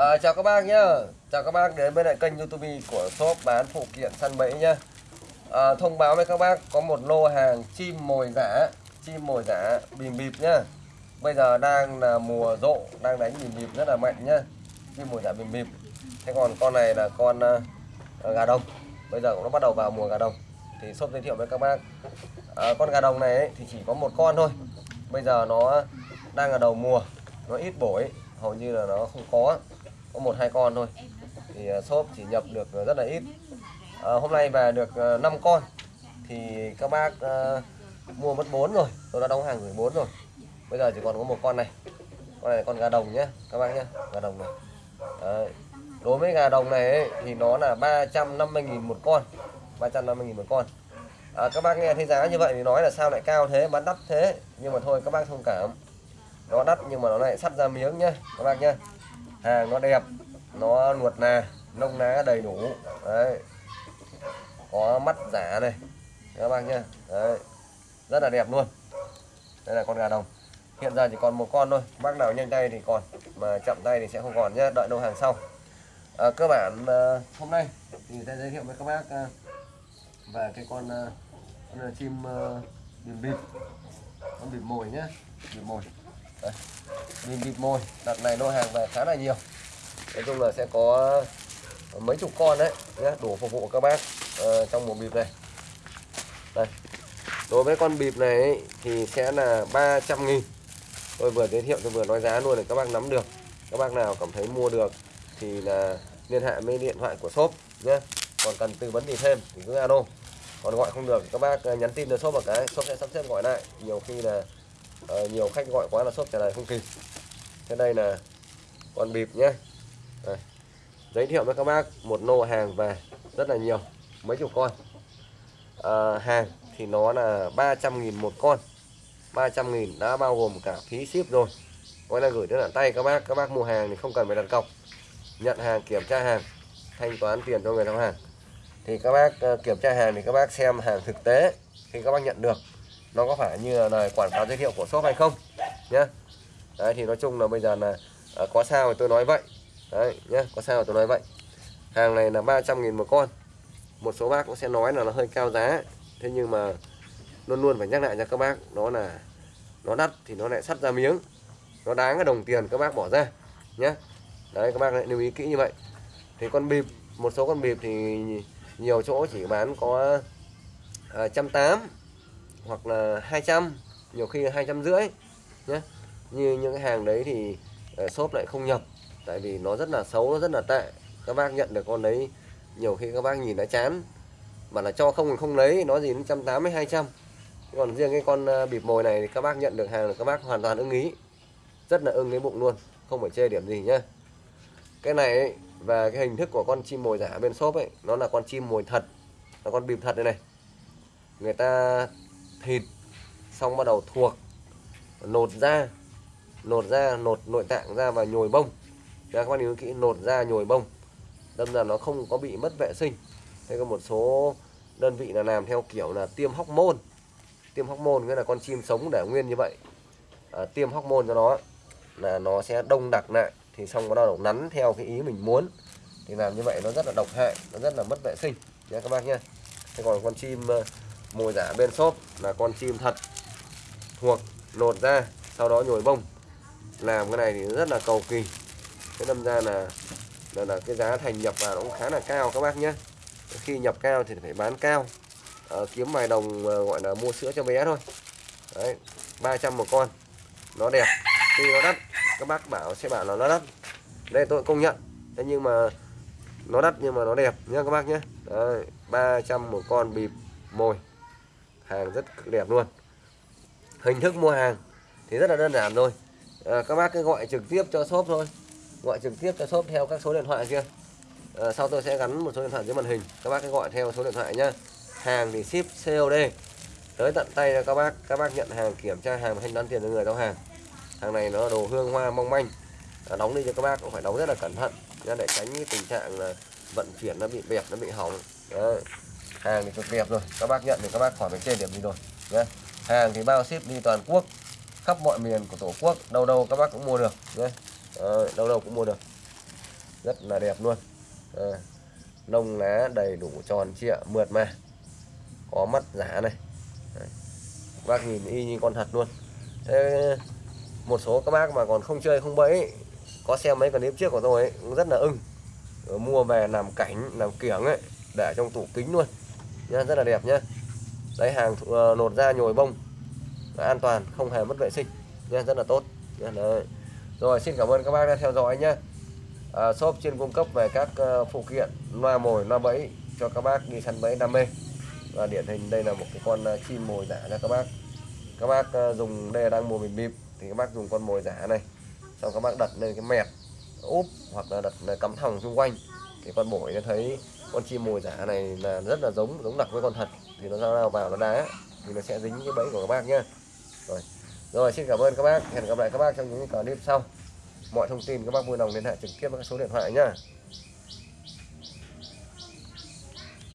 À, chào các bác nhá. Chào các bác đến với lại kênh youtube của shop bán phụ kiện săn bẫy nhá. À, Thông báo với các bác có một lô hàng chim mồi giả Chim mồi giả bìm bịp nhá. Bây giờ đang là mùa rộ Đang đánh bìm bịp rất là mạnh nhá. Chim mồi giả bìm bịp. Thế còn con này là con uh, gà đông. Bây giờ cũng nó bắt đầu vào mùa gà đông. Thì shop giới thiệu với các bác. À, Con gà đồng này ấy, thì chỉ có một con thôi. Bây giờ nó đang là đầu mùa. Nó ít bổi hầu như là nó không có có một hai con thôi. Thì à, shop chỉ nhập được à, rất là ít. À, hôm nay về được à, 5 con. Thì các bác à, mua mất 4 rồi. Tôi đã đóng hàng gửi 4 rồi. Bây giờ chỉ còn có một con này. Con này con gà đồng nhé các bác nhé gà đồng này. Đấy. đối với gà đồng này ấy, thì nó là 350.000 một con. 350.000 một con. À, các bác nghe thấy giá như vậy thì nói là sao lại cao thế bán đắt thế. Nhưng mà thôi các bác thông cảm. Nó đắt nhưng mà nó lại sắt ra miếng nhé các bác nhé hàng nó đẹp nó nuột nà nông ná đầy đủ. Đấy. Có mắt giả này các bác nhá. Đấy. Rất là đẹp luôn. Đây là con gà đồng. Hiện giờ chỉ còn một con thôi. Bác nào nhanh tay thì còn mà chậm tay thì sẽ không còn nhé đợi đâu hàng sau. À, cơ bản à, hôm nay thì sẽ giới thiệu với các bác à, về cái con, à, con chim à, bìm bịp. Con bìm mồi nhé bìm mồi đây nhìn bịt môi, đợt này lô hàng về khá là nhiều. Nói chung là sẽ có mấy chục con đấy nhé đủ phục vụ các bác uh, trong một bịp này. Đây. Đối với con bịp này ấy, thì sẽ là 300 nghìn. Tôi vừa giới thiệu tôi vừa nói giá luôn để các bác nắm được. Các bác nào cảm thấy mua được thì là liên hệ với điện thoại của shop nhé còn cần tư vấn gì thêm thì cứ alo. Còn gọi không được các bác ờ, nhắn tin cho shop một cái shop sẽ sắp xếp gọi lại. Nhiều khi là à, nhiều khách gọi quá là shop trả lời không kịp. Thế đây là con bịp nhé đây. giới thiệu với các bác một lô hàng về rất là nhiều mấy chục con. À, hàng thì nó là 300.000 một con. 300.000 đã bao gồm cả phí ship rồi. Gọi là gửi đến tận tay các bác các bác mua hàng thì không cần phải đặt cọc. Nhận hàng kiểm tra hàng thanh toán tiền cho người giao hàng. Thì các bác ờ, kiểm tra hàng thì các bác xem hàng thực tế khi các bác nhận được nó có phải như là lời quảng cáo giới thiệu của shop hay không? Nhé đấy thì nói chung là bây giờ là à, có sao thì tôi nói vậy. Đấy nhé có sao tôi nói vậy. Hàng này là 300.000 một con. Một số bác cũng sẽ nói là nó hơi cao giá. Thế nhưng mà luôn luôn phải nhắc lại cho các bác nó là nó đắt thì nó lại sắt ra miếng. Nó đáng cái đồng tiền các bác bỏ ra nhé đấy các bác lại lưu ý kỹ như vậy. Thì con bịp một số con bịp thì nhiều chỗ chỉ bán có à, trăm tám hoặc là 200 nhiều khi là hai trăm rưỡi nhé như những cái hàng đấy thì ờ, shop lại không nhập tại vì nó rất là xấu nó rất là tệ. Các bác nhận được con đấy nhiều khi các bác nhìn đã chán. Mà là cho không không lấy nó gì đến trăm tám mươi hai trăm. Còn riêng cái con ờ, bịp mồi này thì các bác nhận được hàng là các bác hoàn toàn ưng ý. Rất là ưng cái bụng luôn không phải chê điểm gì nhá. Cái này ấy, và cái hình thức của con chim mồi giả bên shop ấy nó là con chim mồi thật là con bịp thật đây này. Người ta thịt xong bắt đầu thuộc nột ra nột ra nột nội tạng ra và nhồi bông. Các bạn nhớ kỹ nột ra nhồi bông. Đâm ra nó không có bị mất vệ sinh. Thế có một số đơn vị là làm theo kiểu là tiêm hóc môn tiêm hóc môn nghĩa là con chim sống để nguyên như vậy. À, tiêm hóc môn cho nó là nó sẽ đông đặc lại thì xong bắt đầu nắn theo cái ý mình muốn. Thì làm như vậy nó rất là độc hại nó rất là mất vệ sinh. Nhé các bác nhé thế còn con chim mồi giả bên shop là con chim thật. Thuộc lột ra sau đó nhồi bông. Làm cái này thì rất là cầu kỳ. Thế đâm ra là là, là cái giá thành nhập vào nó cũng khá là cao các bác nhé. Khi nhập cao thì phải bán cao. À, kiếm vài đồng à, gọi là mua sữa cho bé thôi. Đấy 300 một con. Nó đẹp. Khi nó đắt các bác bảo sẽ bảo là nó đắt. Đây tôi công nhận. Thế nhưng mà nó đắt nhưng mà nó đẹp nhé các bác nhé. Đấy, 300 một con bịp mồi hàng rất đẹp luôn. Hình thức mua hàng thì rất là đơn giản thôi. À, các bác cứ gọi trực tiếp cho shop thôi. Gọi trực tiếp cho shop theo các số điện thoại kia. À, sau tôi sẽ gắn một số điện thoại dưới màn hình. Các bác cứ gọi theo số điện thoại nhá. Hàng thì ship COD tới tận tay cho các bác. Các bác nhận hàng kiểm tra hàng và thanh toán tiền cho người giao hàng. Hàng này nó đồ hương hoa mong manh. À, đóng đi cho các bác cũng phải đóng rất là cẩn thận để tránh cái tình trạng là vận chuyển nó bị bẹp nó bị hỏng. Đấy hàng thì cực đẹp rồi. Các bác nhận thì các bác khỏi phải chê điểm gì rồi nhé hàng thì bao ship đi toàn quốc khắp mọi miền của tổ quốc đâu đâu các bác cũng mua được nhé đâu đâu cũng mua được. Rất là đẹp luôn. À, lông lá đầy đủ tròn trịa mượt mà. Có mắt giả này. Đấy. bác nhìn y như con thật luôn. Thế một số các bác mà còn không chơi không bẫy có xem mấy clip trước của tôi ấy, cũng rất là ưng. Ờ, mua về làm cảnh làm kiểng ấy để trong tủ kính luôn nhá, rất là đẹp nhá. Đấy hàng uh, lột da nhồi bông. An toàn không hề mất vệ sinh. Nhá rất là tốt. Nhá, đấy. rồi xin cảm ơn các bác đã theo dõi nhé à, ờ, shop chuyên cung cấp về các uh, phụ kiện loa mồi loa bẫy cho các bác đi săn bẫy đam mê. Và điển hình đây là một cái con uh, chim mồi giả nha các bác. Các bác uh, dùng đây là đang mùa bình bịp thì các bác dùng con mồi giả này. Xong các bác đặt lên cái mẹt úp hoặc là đặt cắm thòng xung quanh. Thì con bổi nó thấy con chim mồi giả này là rất là giống giống đặc với con thật. Thì nó ra vào nó đá, thì nó sẽ dính cái bẫy của các bác nhé rồi. Rồi, xin cảm ơn các bác. Hẹn gặp lại các bác trong những clip sau. Mọi thông tin các bác vui lòng liên hệ trực tiếp với số điện thoại nhá.